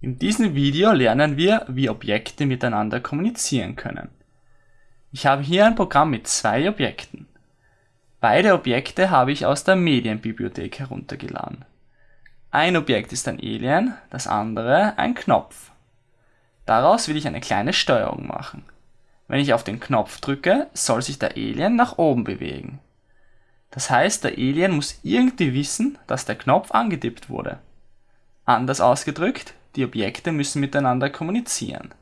In diesem Video lernen wir, wie Objekte miteinander kommunizieren können. Ich habe hier ein Programm mit zwei Objekten. Beide Objekte habe ich aus der Medienbibliothek heruntergeladen. Ein Objekt ist ein Alien, das andere ein Knopf. Daraus will ich eine kleine Steuerung machen. Wenn ich auf den Knopf drücke, soll sich der Alien nach oben bewegen. Das heißt, der Alien muss irgendwie wissen, dass der Knopf angetippt wurde. Anders ausgedrückt, die Objekte müssen miteinander kommunizieren.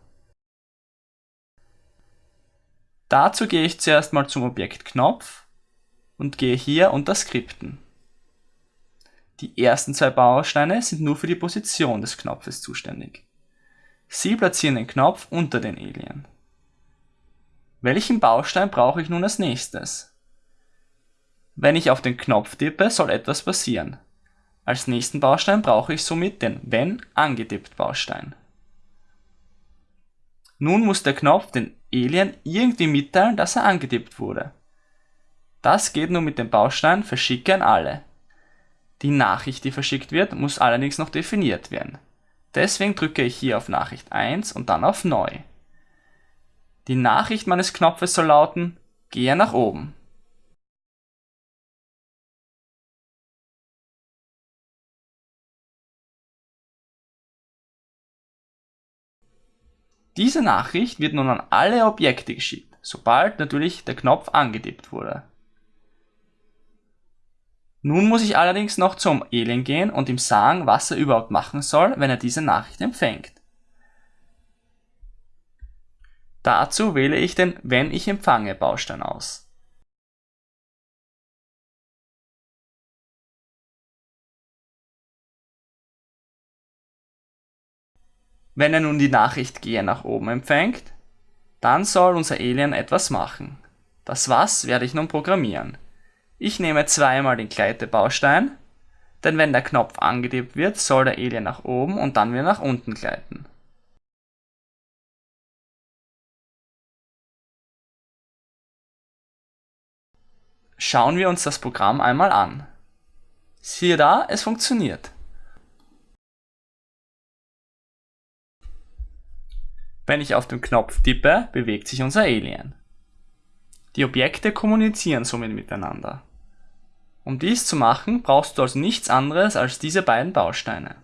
Dazu gehe ich zuerst mal zum Objekt Knopf und gehe hier unter Skripten. Die ersten zwei Bausteine sind nur für die Position des Knopfes zuständig. Sie platzieren den Knopf unter den Alien. Welchen Baustein brauche ich nun als nächstes? Wenn ich auf den Knopf tippe, soll etwas passieren. Als nächsten Baustein brauche ich somit den Wenn angetippt Baustein. Nun muss der Knopf den Alien irgendwie mitteilen, dass er angetippt wurde. Das geht nur mit dem Baustein Verschicke an alle. Die Nachricht, die verschickt wird, muss allerdings noch definiert werden. Deswegen drücke ich hier auf Nachricht 1 und dann auf Neu. Die Nachricht meines Knopfes soll lauten, gehe nach oben. Diese Nachricht wird nun an alle Objekte geschickt, sobald natürlich der Knopf angetippt wurde. Nun muss ich allerdings noch zum Alien gehen und ihm sagen, was er überhaupt machen soll, wenn er diese Nachricht empfängt. Dazu wähle ich den Wenn ich empfange Baustein aus. Wenn er nun die Nachricht Gehe nach oben empfängt, dann soll unser Alien etwas machen. Das Was werde ich nun programmieren. Ich nehme zweimal den Gleitebaustein, denn wenn der Knopf angetippt wird, soll der Alien nach oben und dann wieder nach unten gleiten. Schauen wir uns das Programm einmal an. Siehe da, es funktioniert. Wenn ich auf den Knopf tippe, bewegt sich unser Alien. Die Objekte kommunizieren somit miteinander. Um dies zu machen, brauchst du also nichts anderes als diese beiden Bausteine.